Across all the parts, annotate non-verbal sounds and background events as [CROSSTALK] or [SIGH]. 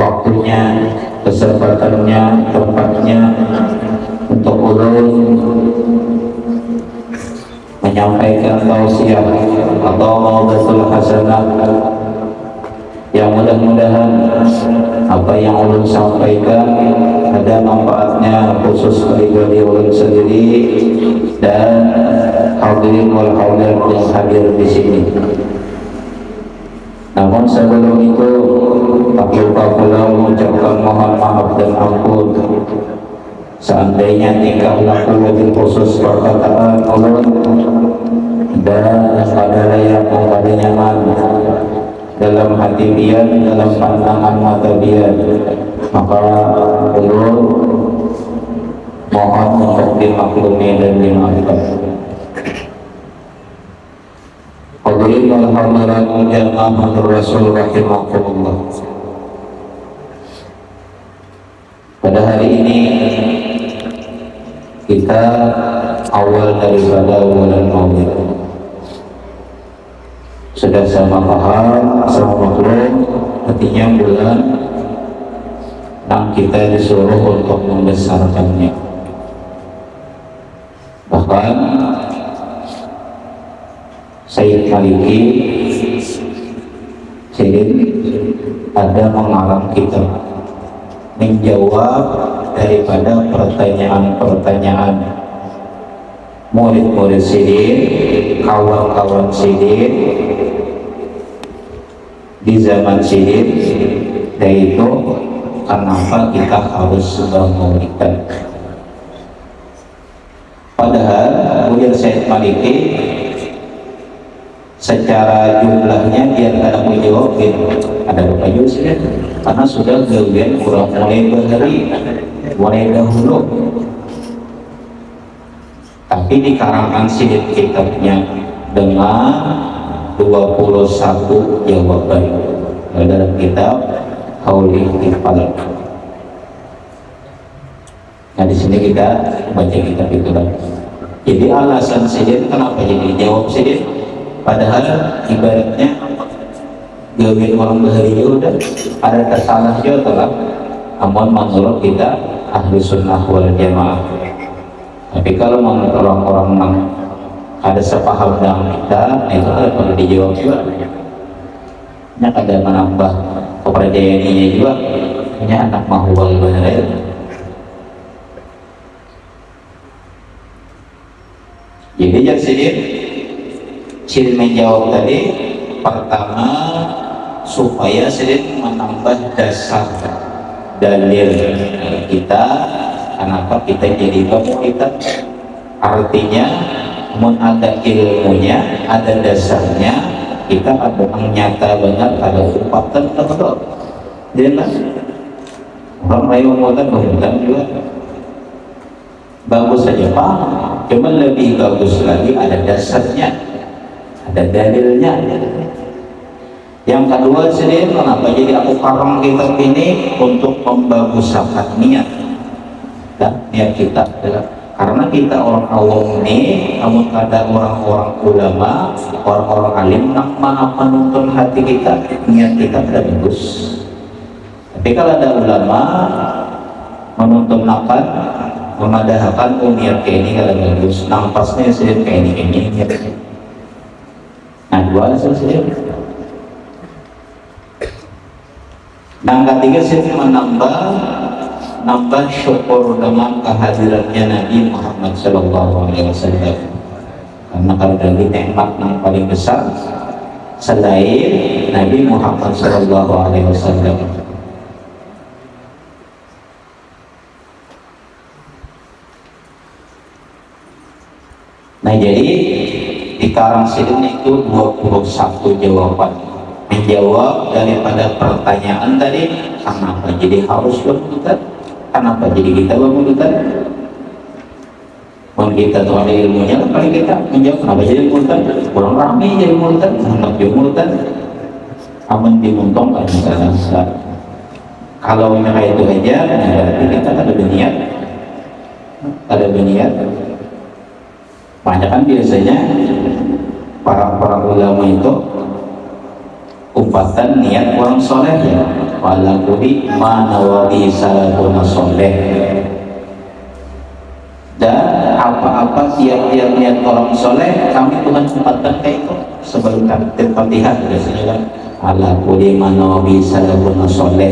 waktunya kesempatannya tempatnya untuk ulun menyampaikan tausiah atau maudatul hasanah yang mudah-mudahan apa yang ulun sampaikan ada manfaatnya khusus diri ulun sendiri dan hadirin wal hadirat yang hadir di sini. Namun sebelum itu lupa pula mengucapkan mohon maaf dan ampun. Seandainya tingkah laku lebih khusus perkataan ulun dan pada yang memberi nyaman dalam hati dia, dalam pandangan mata dia maka ulun mohon untuk dimaklumi dan dimaafkan Hadirin wal hadirat jamaah Rasul rahimakumullah Pada hari ini kita awal daripada bulan Maulid sudah sama paham sama maklum artinya bulan yang kita disuruh untuk membesarkannya bahkan Sayyid Maliki Sayyid ada mengarang kita menjawab daripada pertanyaan-pertanyaan. Murid-murid sidin kawan-kawan sidin di zaman sidin yaitu kenapa kita harus memberikan padahal kemudian Syed Maliki secara jumlahnya dia ada menjawab gitu. ada berapa juz ya? karena sudah gawian kurang mulai berhari mulai dahulu tapi di karangan sidin kitabnya dengan 21 jawaban dalam kitab Hauli Iqbal. Nah di sini kita baca kitab itu kan. Jadi alasan sidin kenapa jadi jawab sidin? Padahal ibaratnya gawin orang bahari udah ada kesalah juga telah namun menurut kita ahli sunnah wal jamaah. Tapi kalau menurut orang-orang yang ada sepaham dengan kita itu ada perlu dijawab juga. Ini ada menambah kepercayaan ini juga. Ini anak mahwal benar jadi yang sini Ciri menjawab tadi pertama supaya sering menambah dasar dalil kita kenapa kita jadi kita? Artinya ada ilmunya ada dasarnya kita yang nyata banget ada upatan betul jelas? Orang lain ngomongkan ngomongkan juga. Bagus saja pak. Cuman lebih bagus lagi ada dasarnya ada dalilnya yang kedua sendiri kenapa jadi aku karang kitab ini untuk membaguskan niat. Dan niat kita adalah karena kita orang awam ini namun ada orang-orang ulama orang-orang alim yang maha menuntun hati kita niat kita tidak bagus. Tapi kalau ada ulama menuntun nakan memadahkan oh niat kayak ini kalau bagus nampasnya sendiri kayak ini ini nah dua alasan sendiri yang ketiga sih menambah nambah syukur dengan kehadirannya Nabi Muhammad Wasallam. Karena kalau dari nikmat yang paling besar selain Nabi Muhammad Wasallam. Nah jadi di karang sini itu 21 jawaban. Menjawab daripada pertanyaan tadi kenapa jadi harus bermutat kenapa jadi kita bermutat Kalau kita tuh ada ilmunya paling kita menjawab kenapa jadi mutat kurang rame jadi mutat hendak jadi mutat aman dimuntongkan misalnya kalau kayak itu aja berarti kita ada berniat. Ada berniat. Banyak kan biasanya para para ulama itu umpatan niat orang soleh ya wala kudi mana wali salafun soleh. Dan apa-apa tiap-tiap niat orang soleh kami Tuhan sempatkan kayak itu sebelum fatihah biasanya kan ala kudi mana wali salafun soleh.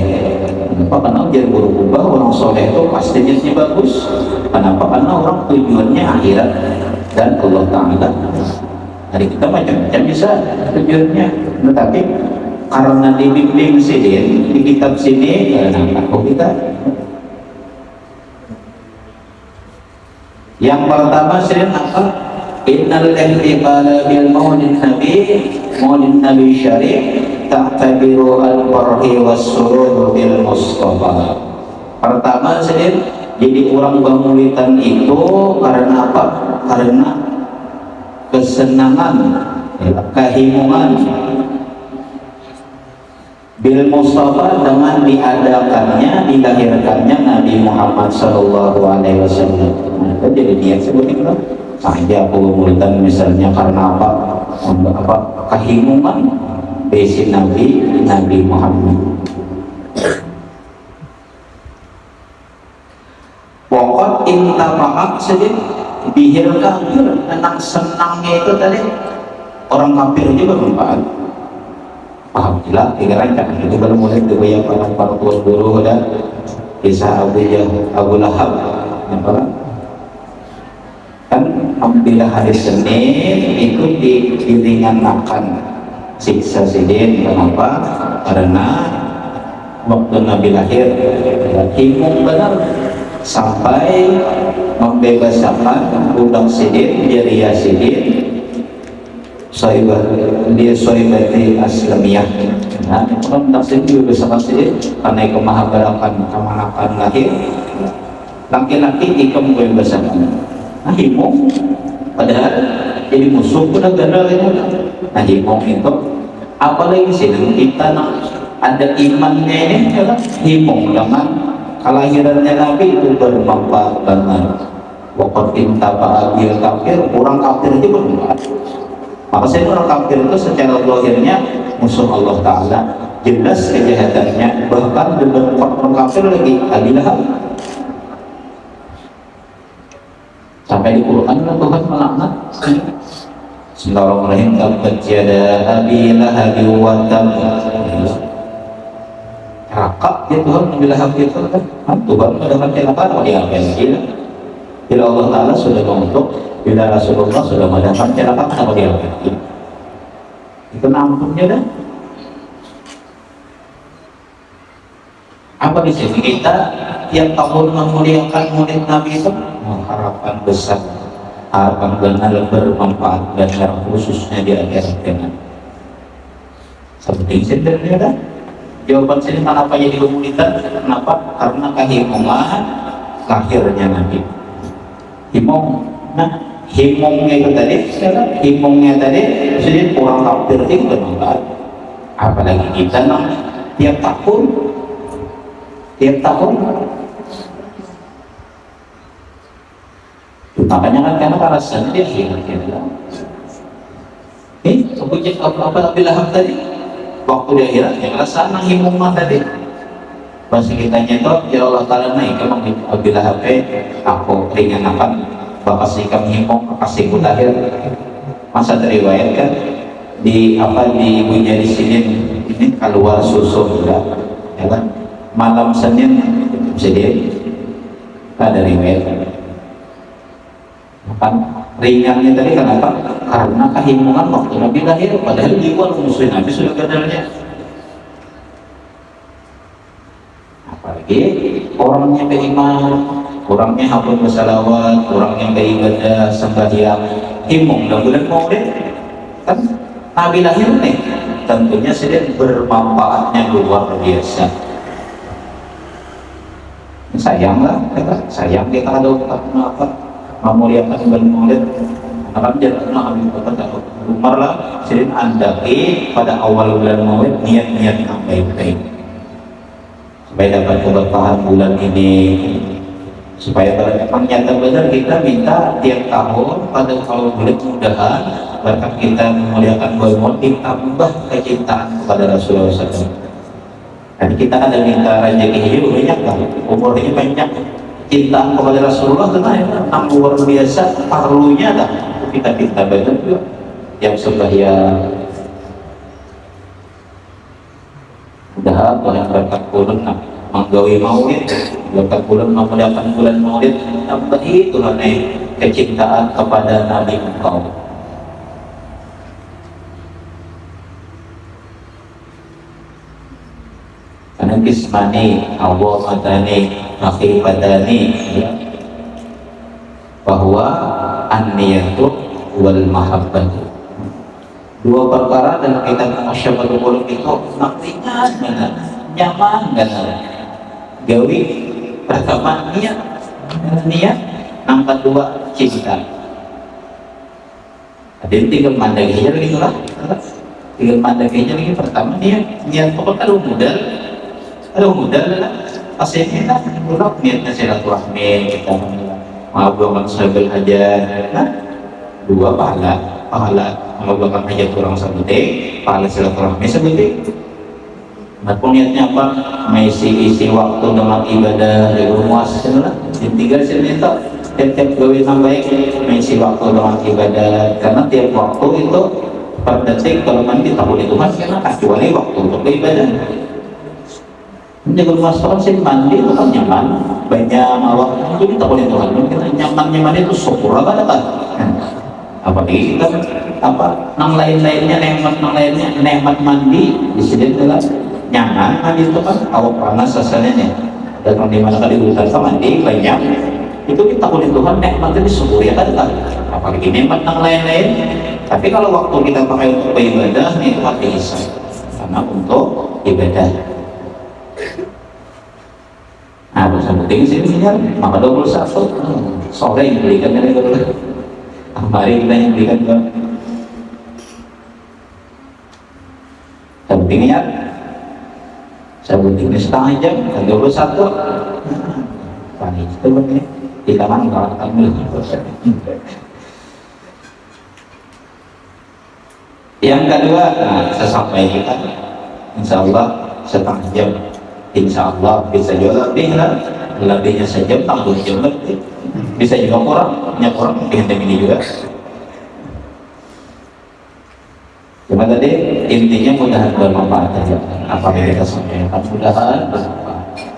Kenapa? Karena jadi berubah orang soleh itu pasti niatnya bagus. Kenapa? Karena orang tujuannya akhirat. Dan Allah Ta'ala Hari kita macam-macam bisa tujuannya. Tetapi karena dibimbing sini di kitab sini karena aku kita yang pertama sini apa innal ihtifala bil maulid nabi maulid nabi syarif ta'tabiru al farhi was surur bil mustafa. Pertama sini jadi orang bangulitan itu karena apa? Karena kesenangan kehimungan bil Mustafa dengan diadakannya dilahirkannya Nabi Muhammad Shallallahu Alaihi Wasallam. Nah, jadi dia sebut itu? Saja pengulitan misalnya karena apa? Apa? Kehimungan besi Nabi Nabi Muhammad. Pokok intafaat sedih bihil kafir tentang senangnya itu tadi. Orang kafir juga bermanfaat. Paham? Gila tiga rancang. Itu baru mulai dari para para tuan guru dan kisah Abu Jah Abu Lahab. Yang kan apabila hari Senin itu di, diringankan siksa sidin kenapa? Karena waktu Nabi lahir himung benar sampai membebaskan udang sidin jariah sidin dia soibati aslamiyah. Nah kalau tafsir juga bisa sidin karena kemahabarakan kemanakan lahir. Laki-laki ikam membebaskan. Nah himung padahal jadi musuh pun negara itu nah himung itu apalagi sih kita ada imannya ini adalah himung dengan kelahirannya Nabi itu bermanfaat banget. Waktu inta ba'abil kafir, orang kafir itu bermanfaat. Maka saya orang kafir itu secara lahirnya musuh Allah Ta'ala jelas kejahatannya bahkan dengan orang kafir lagi adilah sampai di Quran Tuhan melaknat. Bismillahirrahmanirrahim Tabbat yada abi kakak dia Tuhan mengambil hak itu kan? Mendapat celaka mau diapain gila bila Allah Ta'ala sudah mengutuk bila Rasulullah sudah mendapat celaka kenapa diapain gila itu nampungnya dah. Apa di sini? Kita yang tahun memuliakan murid Nabi itu harapan besar. Harapan benar bermanfaat dan khususnya di akhirat dengan. Seperti ini dah jawaban sini kenapa jadi komunitas kenapa? Karena kehimungan lahirnya Nabi. Himong. Nah himongnya itu tadi himongnya tadi jadi orang kafir itu bermanfaat apalagi kita nah tiap tahun tiap tahun. Makanya kan karena alasannya dia hilang hilang ini apa apa apa lahap tadi waktu di akhirat yang rasa nang mah tadi. Pas kita nyetot ya Allah taala naik emang bila HP aku ringan apa? Bapak si kami himung kasih akhir masa kan di apa di ibu jadi sini? Ini keluar susu juga ya kan? Malam Senin jadi ada riwayat. Kan ringannya tadi kenapa? karena kehimungan waktu Nabi lahir padahal di luar muslim Nabi sudah kadarnya apalagi orangnya beriman orangnya hafal bersalawat orangnya beribadah sembahyang himung dan bulan maulid kan Nabi lahir nih tentunya sedang bermanfaatnya luar biasa. Sayanglah sayang kita ada apa memuliakan bulan maulid akan jalan Bakar Umar lah sering andaki pada awal bulan maulid niat-niat yang baik-baik. Supaya dapat keberkahan bulan ini. Supaya kalau memang nyata benar kita minta tiap tahun pada awal bulan mudahan berkat kita memuliakan bulan ditambah kecintaan kepada Rasulullah SAW dan kita ada minta rezeki hidup banyak kan umurnya banyak cintaan kepada Rasulullah itu kan luar biasa perlunya kan kita kita banyak juga yang sembahyang. Mudah Tuhan berkat bulan menggawi maulid berkat bulan memuliakan bulan maulid tambahi Tuhan kecintaan kepada Nabi engkau kismani Allah madani raqibatani ya, bahwa an-niyatu wal mahabbatu. Dua perkara dalam kitab Masyabatul Qulub itu benar nyaman benar gawi pertama niat niat yang kedua cinta. Ada yang tinggal mandaginya lagi lah tinggal mandaginya lagi pertama niat. Niat pokoknya kalau modal kalau modal lah. Pasti kita bulak niatnya silaturahmi kita mengaburkan sebagai hajat nah dua pahala. Pahala mengobrolkan hajat orang sebutin pahala silaturahmi sebutin Nah, niatnya apa? Mengisi isi waktu dengan ibadah di rumah sebenarnya. Tiga sini itu tiap-tiap gawe baik mengisi waktu dengan ibadah. Karena tiap waktu itu per detik kalau mandi tak boleh. Tuhan karena kecuali waktu untuk ibadah. Menjaga sekarang sih mandi itu kan nyaman, banyak waktu itu tak boleh Tuhan. Kita nyaman nyaman itu syukur. Apa kan? apalagi kita apa nang lain-lainnya nikmat nang lainnya nikmat mandi di sini adalah nyaman mandi itu kan awak panas asalnya dan di mana kali urusan sama mandi banyak itu kita punya Tuhan nikmat itu syukur ya kan apalagi nikmat nang lain-lain. Tapi kalau waktu kita pakai untuk beribadah itu pasti bisa karena untuk ibadah Nah, bersama penting sini maka 21 sore yang belikan dari Mari kita yang ke Sabtu ingat Sabtu ini setengah jam dan 21 Pani itu benar Kita kan kalau kamu Yang kedua, nah, saya sampaikan Insya Allah setengah jam Insya Allah bisa juga lebih lah Lebihnya sejam, tanggung jam lebih bisa juga kurang punya kurang. Ini juga. Cuma tadi intinya mudahan bermanfaat saja apa yang kita sampaikan. Mudahan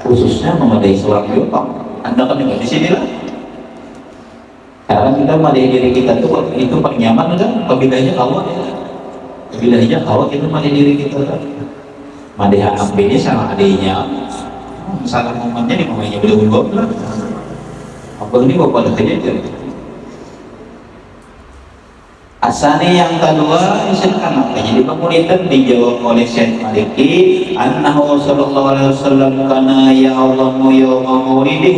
khususnya memadai seorang Jepang anda kan juga di sini lah. Karena kita memadai diri kita itu itu paling nyaman kan? Pembedanya kawat ya. Pembedanya kawat itu memadai diri kita kan madai ini sama adiknya salah momennya di momennya belum-belum Abang ini bapak ada kejadian. Asani yang kedua silakan apa? Jadi kemudian dijawab oleh Syekh Maliki annahu sallallahu alaihi wasallam kana ya Allah yawma maulidih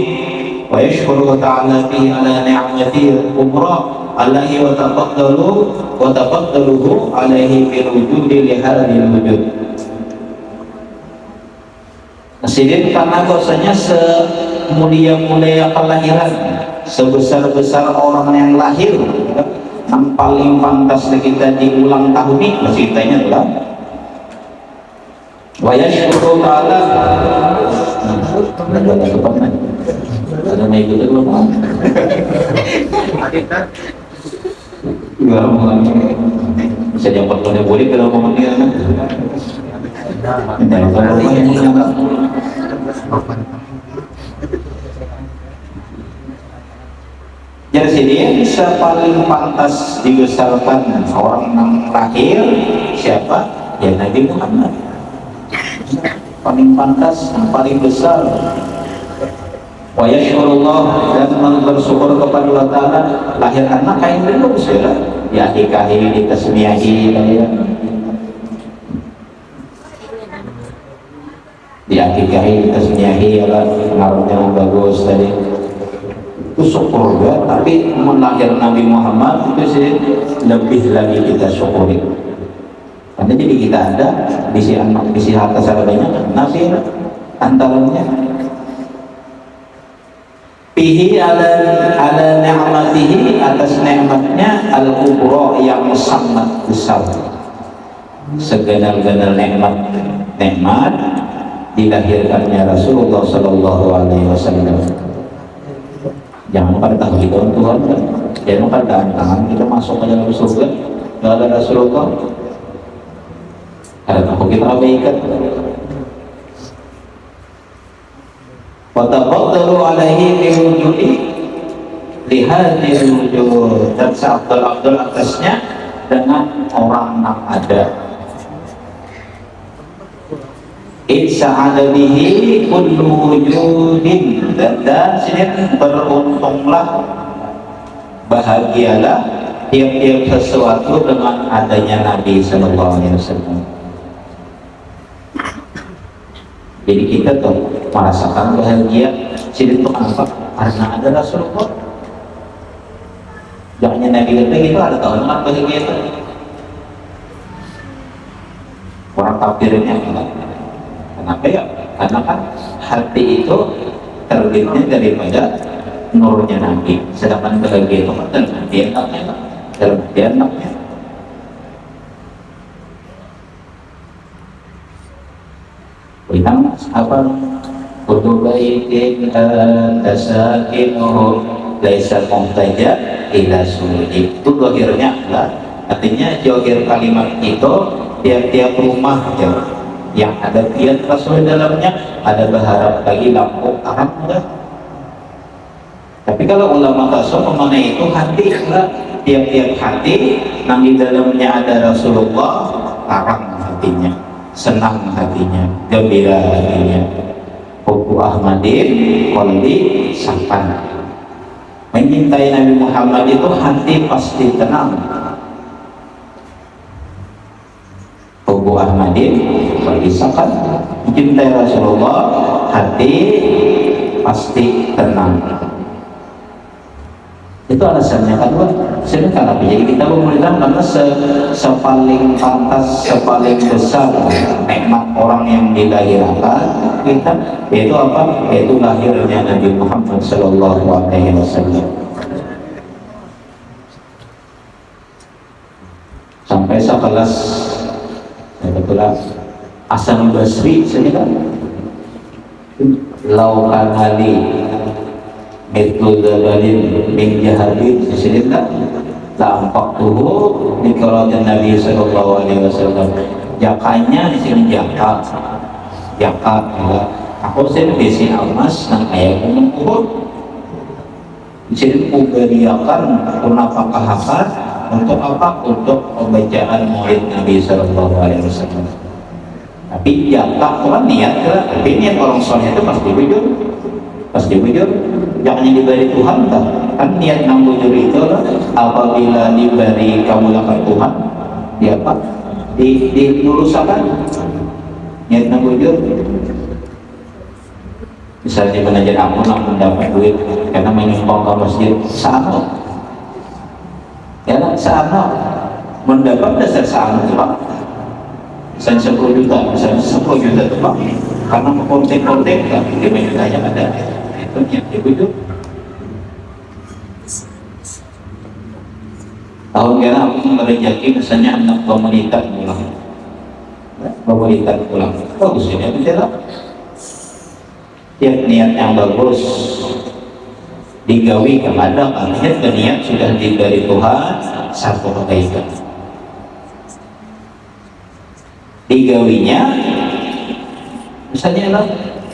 wa yashkuru ta'ala fi ala ni'mati umrah alaihi wa taqaddalu wa taqaddaluhu alaihi bil wujudi li hadhil wujud Sidin karena bahwasanya semulia-mulia kelahiran. Sebesar-besar orang yang lahir yang paling pantas kita di ulang tahun ini masih tanya adalah wa yashkuru ta'ala ada ada depan ada naik itu belum bisa jawab kalau boleh kalau mau dia jadi sini bisa paling pantas dibesarkan orang yang lahir siapa? Ya Nabi Muhammad. Paling pantas, paling besar. Wa yashkurullah dan bersyukur kepada Allah Ta'ala lahir anak kain dulu sudah ya dikahi, ditasmiyahi ya. Diakikahi tasmiyahi ya pengaruhnya bagus tadi. Itu syukur tapi melahir Nabi Muhammad itu sih lebih lagi kita syukuri. Karena jadi kita ada di si anak di si harta banyak? Nabi antaranya. Bihi ala ala ni'matihi atas nikmatnya al kubro yang sangat besar. Segenap-genap nikmat nikmat dilahirkannya Rasulullah Sallallahu Alaihi Wasallam. Jangan pada tahu itu Tuhan jangan pada tangan kita masuk ke dalam surga. Tidak ada Rasulullah. Karena takut kita abaikan Watafaddalu alaihi biwujudi Lihadir wujud. Dan seabdul-abdul atasnya Dengan orang yang ada Insa'ada bihi kullu wujudin. Dan, dan sini beruntunglah Bahagialah Tiap-tiap sesuatu dengan adanya Nabi Sallallahu Alaihi Wasallam. Jadi kita tuh merasakan bahagia. Jadi itu apa? karena ada Rasulullah. Jangan Nabi kita gitu ada tahu dengan bahagia itu. Orang kafirnya kenapa ya? karena kan hati itu terbitnya daripada nurnya Nabi sedangkan bahagia itu kan enaknya dalam hati enaknya Bilang apa? Kudu baitin tasakinuhu laisa muhtaja ila sujud. Itu dohirnya lah. Artinya johir kalimat itu tiap-tiap rumah ya, yang ada kiat rasul dalamnya ada berharap lagi lampu terang enggak tapi kalau ulama tasawuf mengenai itu hati enggak tiap-tiap hati yang di dalamnya ada Rasulullah terang hatinya senang hatinya, gembira hatinya. Hubu Ahmadin, kolbi sampan. Mencintai Nabi Muhammad itu hati pasti tenang. Kolbi sampan. Mencintai Rasulullah, hati pasti tenang. Itu alasannya. Kan sini karena jadi kita pemerintah karena se, sepaling pantas sepaling besar nikmat orang yang dilahirkan kita yaitu apa? Yaitu lahirnya Nabi Muhammad Shallallahu Alaihi Wasallam. Sampai sekelas kebetulan Hasan Basri sini kan laukan Ali Mithlu zabalin min jahabin Sisilita Tampak tuhu Nikolatin Nabi Sallallahu Alaihi Wasallam. Jakanya di sini jaka. Jaka ya. Aku sini besi emas Nang ayah gunung uhud Di sini kuberiakan Kenapa kahakan Untuk apa? Untuk pembacaan murid Nabi Sallallahu Alaihi Wasallam Tapi jaka kan niat Tapi niat orang soleh itu pasti bujur. Pasti bujur jangan diberi Tuhan tak kan niat nang bujur itu apabila diberi kamu lakukan Tuhan di apa di di lulusakan niat nang bujur. Misalnya pengajar aku nang mendapat duit karena menyumbang ke masjid sama ya sama mendapat dasar sama misalnya 10 juta misalnya 10 juta itu pak. Karena kontek-kontek kan 5 jutanya ada. Banyak itu. Tahun kira aku merejaki misalnya anak pemerintah pulang pemerintah pulang bagus ini tidak tiap niat yang bagus digawi kepada niat niat sudah diberi Tuhan satu kebaikan digawinya misalnya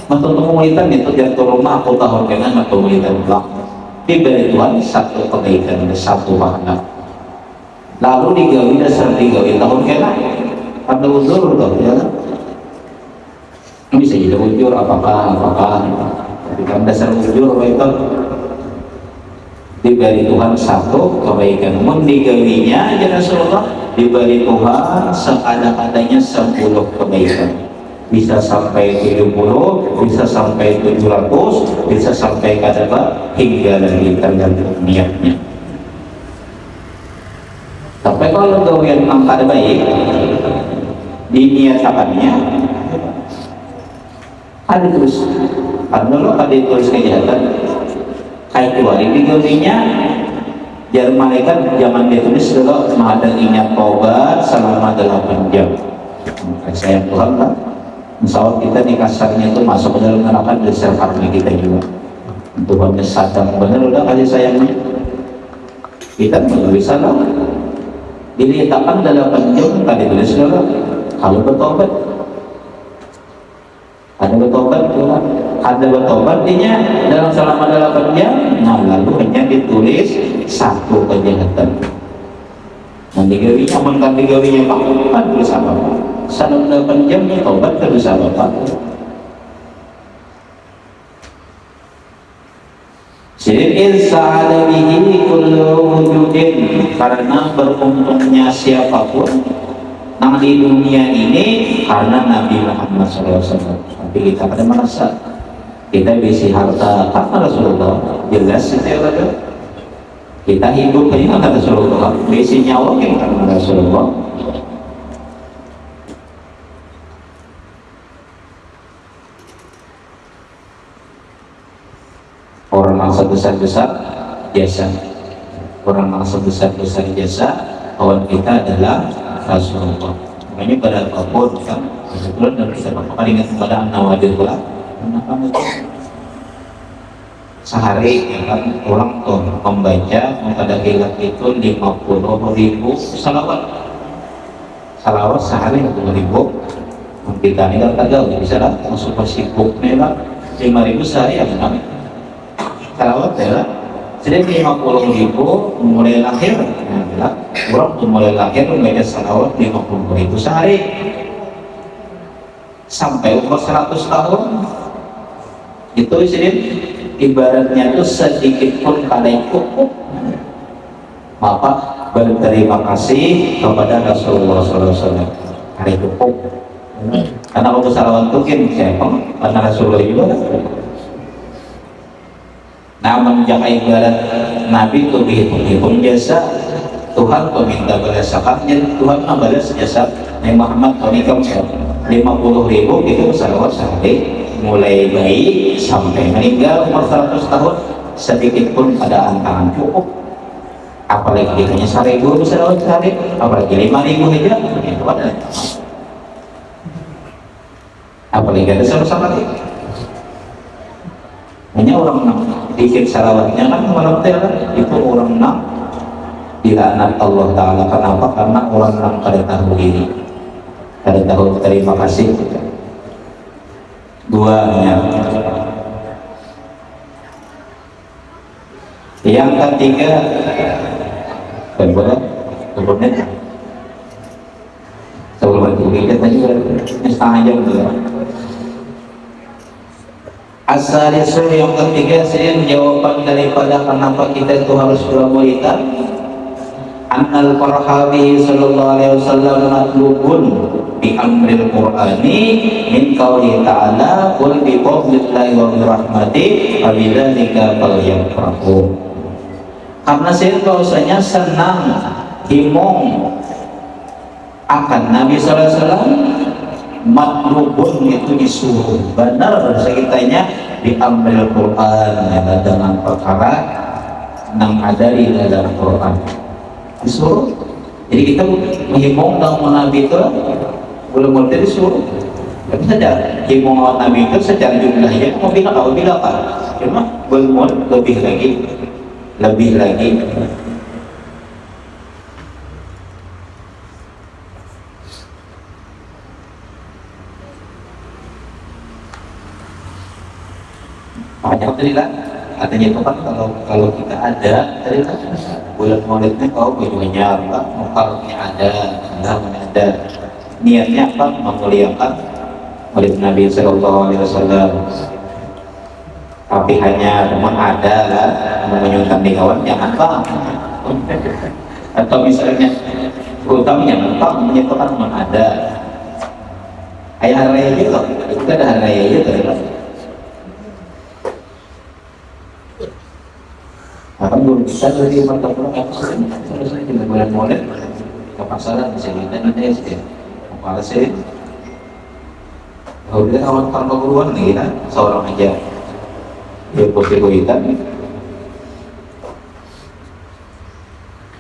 untuk komunitas itu jatuh rumah aku tahu dengan komunitas pulang diberi Tuhan satu kebaikan satu pahala lalu digawi dasar digawi tahun kena pada uzur tuh ya bisa jadi ujur apakah apakah? Tapi kan dasar ujur itu diberi Tuhan satu kebaikan. Namun digawinya ya Rasulullah diberi Tuhan seada-adanya sepuluh kebaikan. Bisa sampai 70 bisa sampai 700 bisa sampai kata hingga lagi tergantung niatnya. Sampai kalau yang angka baik diniatakannya ada terus. Ada tulis kejahatan ayat kecuali digawinya jar malaikat jangan ditulis dulu ada ingat tobat selama 8 jam. Sayang Tuhan kan Insya Allah kita di kasarnya itu masuk ke dalam neraka karma kita juga. Tuhan sadar. Benar udah kasih sayangnya? Kita nggak bisa lah diletakkan dalam jam tadi tulis dulu kalau bertobat ada bertobat dia dalam selama delapan jam nah lalu hanya ditulis satu kejahatan nanti gawinya amankan digawinya pak. Kan tulis apa pak? Selama delapan jam tobat terus apa pak? Syirin sa'ala bihi kullu wujudin. Karena beruntungnya siapa pun Nang di dunia ini Karena Nabi Muhammad SAW Tapi kita pada merasa Kita bisi harta karena Rasulullah. Jelas itu ya Kita hidup hanya karena Rasulullah. Bisi nyawa karena Rasulullah. Orang mangsa besar-besar jasa orang mangsa besar-besar jasa kawan kita adalah Rasulullah. Makanya pada apa pun kan? Kebetulan dan kita ingat kepada Nawadir pula kenapa sehari ya kan orang tuh membaca pada kilat itu 50 ribu salawat? Salawat sehari 50 ribu. Kita ini kan tahu bisa lah masuk sibuk nih lah 5 ribu sehari ya kan salawat ya jadi 50 ribu mulai lahir ya, orang tuh mulai lahir membaca salawat 50 ribu sehari. Sampai umur 100 tahun itu sini ibaratnya itu sedikit pun kalian cukup maka berterima kasih kepada Rasulullah SAW hari cukup karena waktu salawat itu kan siapa karena Rasulullah juga namun menjaga ibarat Nabi itu dihitung jasa. Tuhan meminta balas zakatnya Tuhan membalas jasa. Nabi Muhammad kaum 50 ribu itu salawat sehari mulai bayi sampai meninggal umur 100 tahun sedikit pun pada antangan cukup. Apalagi hanya seribu bisa lewat sehari apalagi lima ribu aja ada apalagi ada sama-sama hanya orang enam. Dikit salawatnya kan malam itu orang enam. Dilaknat Allah Ta'ala kenapa? karena orang enam kada tahu diri kada tahu terima kasih duanya. Yang ketiga. Berapa? Sebelumnya sebelum Asalisul yang ketiga saya jawaban daripada kenapa kita itu harus bermuita Annal farhabi sallallahu alaihi wasallam matlubun bi amril qur'ani min qawli ta'ala qul bi fadlillahi wa bi rahmati wa bidzalika falyafrahu. Karena saya bahwasanya senang himong akan Nabi sallallahu alaihi wasallam matlubun itu disuruh. Benar sekitanya diambil Quran. Ya, dengan perkara yang ada di dalam Quran. Disuruh. Jadi kita menghimbau dan Nabi itu belum boleh disuruh tapi saja himbau Nabi itu secara jumlahnya bilang apa bilang apa? Cuma belum lebih lagi. Lebih lagi. Banyak tadi lah katanya itu kan kalau kalau kita ada tadi kan bulan maulidnya kau bajunya apa mukarnya ada namanya ada niatnya apa? Memuliakan maulid Nabi Shallallahu Alaihi Wasallam. Tapi hanya ada lah menyuntan di kawan jangan bang atau misalnya bang menyebutkan teman ada. Ayah raya juga itu ada raya juga Akan belum bisa dari mantap pulang apa sih? Selesai di bulan Maulid ke pasaran bisa kita nanti ya wahai sih, kalau oh, dia kawan tanpa keluar nih kan, seorang aja. Dia putih kuitan.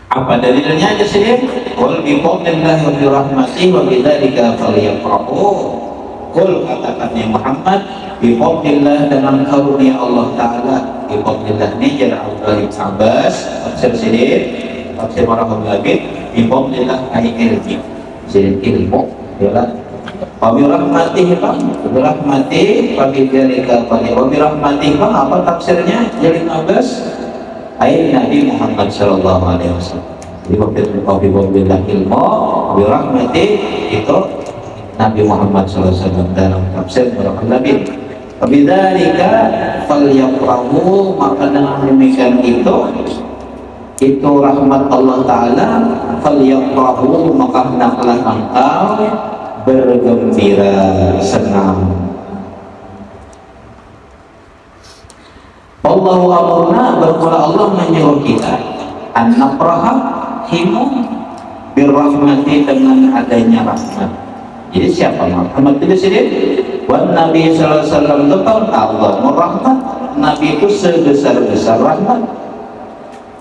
apa dalilnya aja sih wal biqaulillahi wa yang dirahmati wa yang prooh, kul katakannya Muhammad biqaulillah dengan karunia Allah taala. Biqaulillah ini jadi Abdullah sabas, Abbas. Tafsir Sidir tafsir Marhum Labid biqaulillah ayat ilmi jadi ilmu bi rahmatihi bang bi rahmatihi wa bidzalika falyafrahu wa bi rahmatihi bang apa tafsirnya? Jadi Abbas. Ayat Nabi Muhammad Shallallahu Alaihi Wasallam. Bilang ilmu birahmati itu Nabi Muhammad Alaihi Wasallam dalam tafsir Al Nabi. Bidzalika falyafrahu maka dengan demikian itu itu rahmat Allah Ta'ala. Falyafrahu maka hendaklah engkau bergembira senang. Allah amurna bermula Allah menyuruh kita. An napraha himu birrahmati dengan adanya rahmat. Jadi siapa rahmat itu sendiri wan Nabi sallallahu alaihi wasallam tahu Allah merahmat Nabi itu sebesar-besar rahmat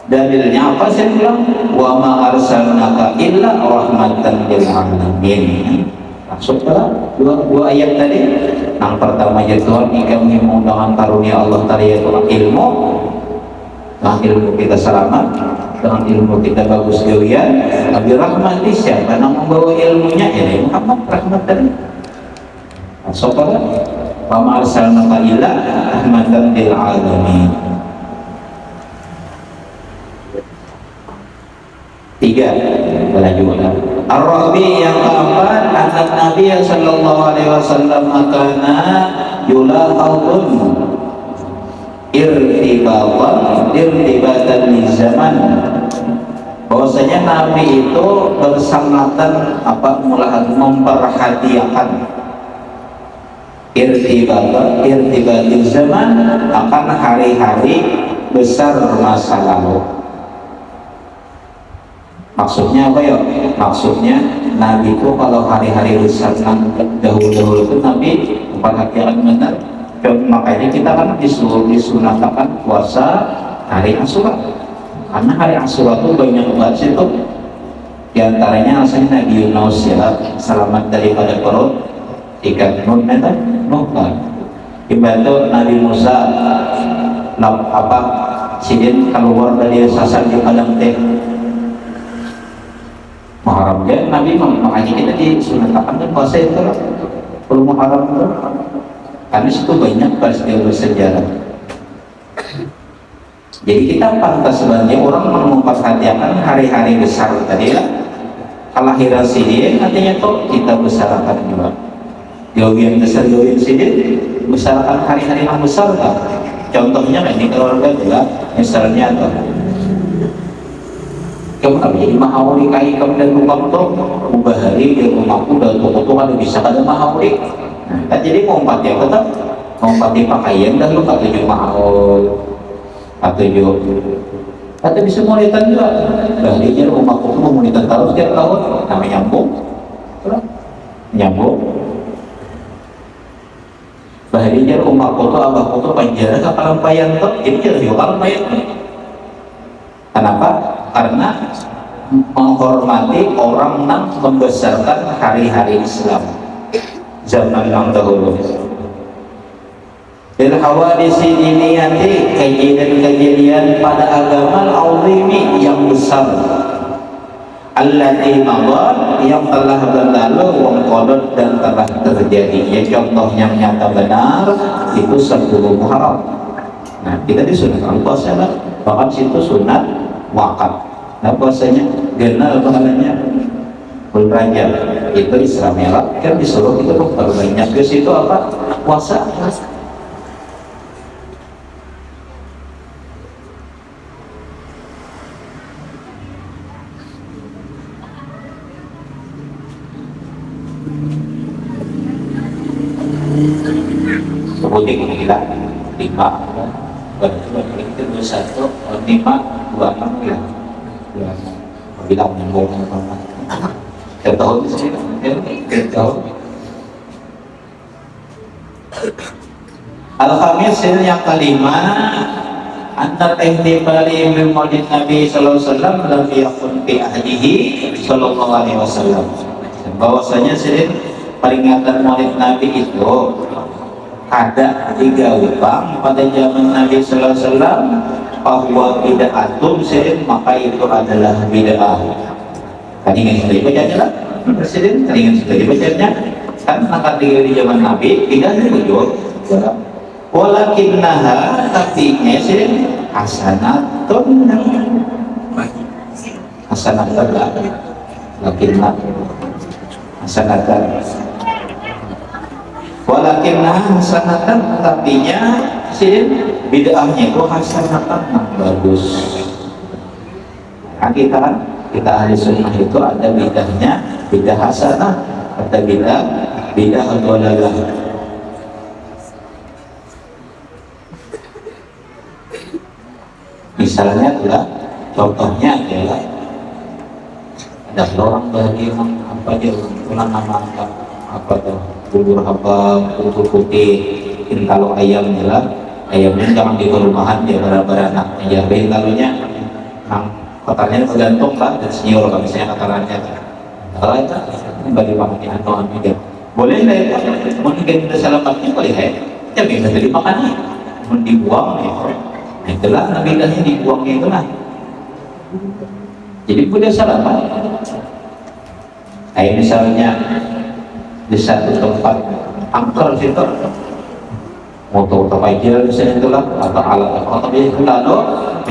dalilnya apa saya bilang? Wa ma arsalnaka illa rahmatan lil alamin. Ke dua, dua ayat tadi. Yang pertama ya Tuhan kami mengundang karunia Allah tadi yaitu ilmu. Dengan ilmu kita selamat. Dengan ilmu kita bagus kalian Nabi rahmati siapa yang membawa ilmunya? Ini Muhammad rahmat tadi. Masuk wa ma arsalnaka illa rahmatan lil alamin tiga lanjutkan Ar-Rabi yang keempat anak Nabi sallallahu alaihi wasallam makana yulahadun irtibatan irtibatan di zaman. Bahwasanya Nabi itu bersangatan apa mulahan memperhatikan irtibatan irtibatil zaman akan hari-hari besar masa lalu maksudnya apa ya? Maksudnya Nabi itu kalau hari-hari besar dahulu-dahulu itu Nabi perhatian benar. Makanya kita kan disuruh disunahkan puasa hari Asyura karena hari Asyura itu banyak banget itu di antaranya asalnya Nabi Yunus ya selamat daripada perut. Ikan nun itu nuhkan dibantu Nabi Musa apa sidin keluar dari sasar di padang teh Muharram ya Nabi makanya kita disunahkan kan puasa itu? Perlu Muharram itu? Karena situ banyak peristiwa bersejarah jadi kita pantas sebagai orang memperhatikan hari-hari besar tadi ya kelahiran sini artinya tuh kita besarkan juga. Gawian besar gawian sini besarkan hari-hari yang besar kan contohnya ini keluarga juga misalnya tuh jadi mahawali kai kamu dan rumah tuh ubah hari di rumahku dan toko tuh kan bisa kada mahawali nah jadi mau empat ya tetap mau empat di pakaian dan lu kata tujuh mahal atau tujuh atau bisa monitan juga baharinya rumahku tuh mau monitan terus setiap tahun namanya nyambung nyambung baharinya rumahku tuh abahku tuh penjara kapal payan ini jadi kapal payan kenapa karena menghormati orang yang membesarkan hari-hari Islam. Zaman yang dahulu. Bil hawadisi diniyati kejadian-kejadian pada agama al-azimi yang besar. Allati madar yang telah berlalu wong kodot dan telah terjadi. Ya contoh yang nyata benar itu 10 Muharram nah kita disunahkan puasa bahkan situ sunat wakaf. Nah puasanya genal pahalanya Raja itu Islam ya kan disuruh itu baru banyak. Ke situ apa? Puasa. Sebutin gila. Lima. Itu satu lima dua enam ya ya bilang nyambung tiap tahun di sini tiap tahun Al-Khamis yang kelima ihtifali bil maulid Nabi sallallahu alaihi wasallam lam yakun fi ahdihi sallallahu alaihi wasallam. Bahwasanya sering peringatan maulid Nabi itu ada tiga utang pada zaman Nabi sallallahu alaihi wasallam bahwa bid'atun sering maka itu adalah bid'ah. Kan ingin sudah bacanya lah Presiden, ingin sudah dibacanya kan akan di zaman Nabi tidak diwujud walakinnaha tapi ngesin hasanatun. Hasanatun lah. Lakinna. Hasanatun. Walakinnaha hasanatun tapinya sin bid'ahnya itu hasanatan bagus. Nah, kita kita ahli sunnah itu ada bid'ahnya bidah hasanah ada bidah bidah dolalah misalnya adalah contohnya adalah ada orang bagi apa dia ulang nama apa tuh bubur apa bubur putih ini kalau ayam adalah ayamnya jangan di rumahan dia beranak ya baik kalunya nang kotarnya tergantung lah dan senior kalau misalnya kotarannya kalau itu bagi pakai atau anu boleh lah ya mungkin kita selamatnya boleh ya ya bisa jadi makan mau dibuang ya itulah nabidahnya dibuangnya itulah jadi punya sarapan kayak misalnya di satu tempat angker situ. Motor terpajil misalnya itulah atau alat atau itu lalu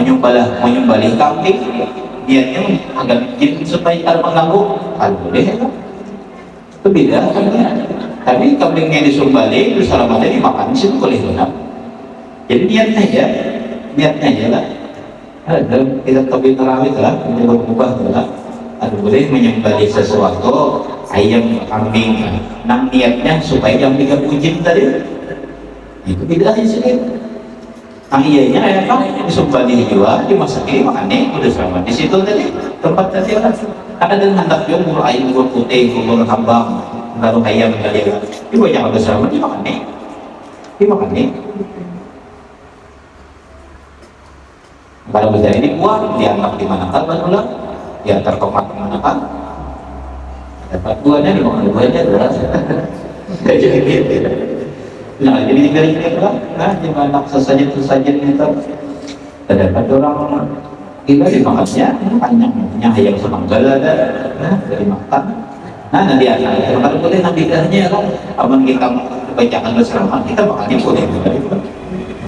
menyembelih menyembelih kambing. Niatnya agar jin supaya tak mengganggu. Kan boleh itu itu beda kan tapi kambingnya disembelih terus selamatnya dimakan situ boleh benar jadi niatnya ya niatnya aja lah dalam kita topi terawih lah mencoba ubah lah ada boleh menyembeli sesuatu ayam kambing nang niatnya supaya yang tiga puji tadi itu tidak sedikit Nah iyanya ya kan disembeli juga dimasak ini makannya udah sama. Di situ tadi tempat tadi kan ada dengan hendak juga bubur ayam bubur putih bubur hambang lalu ayam tadi itu banyak udah sama dimakannya dimakannya kalau bisa ini dibuang dianggap di mana kan berulang diantar tomat ke mana kan dapat buahnya di mana buahnya adalah [LAUGHS] jadi gitu. Nah jadi diberi kita nah mana sesajen sesajen itu terdapat orang kita dimakannya panjang punya ayam semanggal ada nah dari makan. Nah nanti ada kalau boleh nabi kan? Aman kita bacakan bersama kita makannya boleh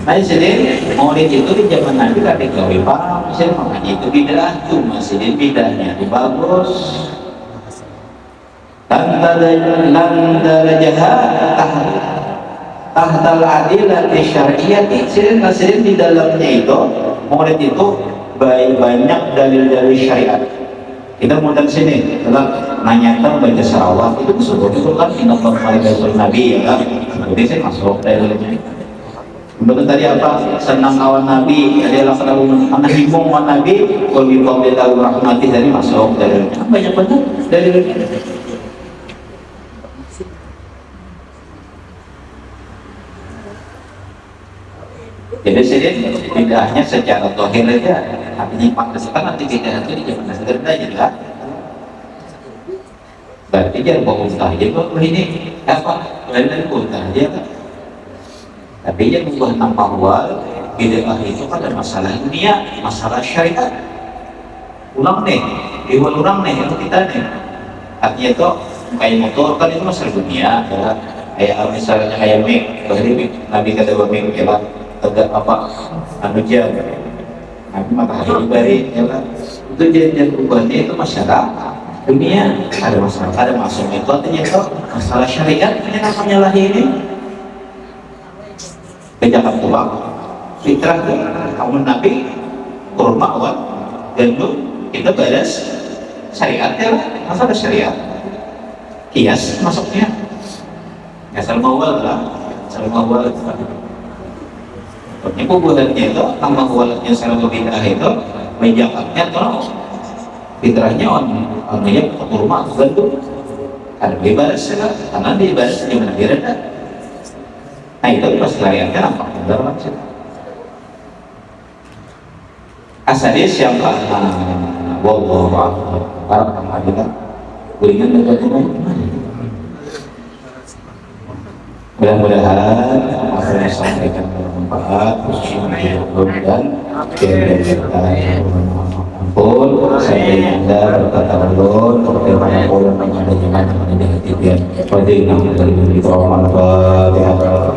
Nah, jadi maulid itu di zaman Nabi kan digawe paham, saya makanya itu bidah cuma sini bidahnya itu bagus. Dan darajah tahtal adilati syariati. Sini nasirin di dalamnya itu maulid itu banyak dalil-dalil syariat. Kita mudah sini telah nanyakan baca salawat. Itu sebetulnya kan ingat Nabi ya kan? Jadi saya masuk dalilnya Betul tadi apa? Senang kawan Nabi, adalah selalu menghibung kawan Nabi, kalau di tahu rahmati. Dari masuk dari banyak banget. Dari Jadi sini tidak hanya secara tohir saja, artinya pantas kan nanti tidak itu di zaman sekarang aja lah. Berarti jangan bawa usaha aja kok ini apa? Dari usaha aja kan tapi yang membuat bahwa bid'ah itu pada masalah dunia masalah syariat. Ulang nih iwan ulang nih yang kita nih. Artinya itu kayak motor kan itu masalah dunia ya. Kayak misalnya kayak mik bahari nabi kata bahwa mik ya lah tegak apa? Anu jam. Nabi matahari bari ya lah itu jadi perubahannya itu masalah dunia. Ada masalah ada masuk itu artinya itu masalah syariat ini namanya lahir ini kejahat tua fitrah kaum nabi kurma dan lu kita balas syariat ya masa ada syariat? Kias masuknya. Ya salam awal lah. Salam awal. Ini kuburannya itu tambah awalnya salam bidah itu menjakatnya atau fitrahnya on orangnya kurma gandum ada bebas ya karena bebas di mana dia itu pas layarnya nampak benar maksud. asadis yang paham wallahu a'lam para pengadilan kuringan bagaimana mudah-mudahan apa yang disampaikan bermanfaat khususnya untuk dan pun saya anda pun sehingga bertatawulun kepada pun menyampaikan pendidikan tibian. Wajib namun dari Allah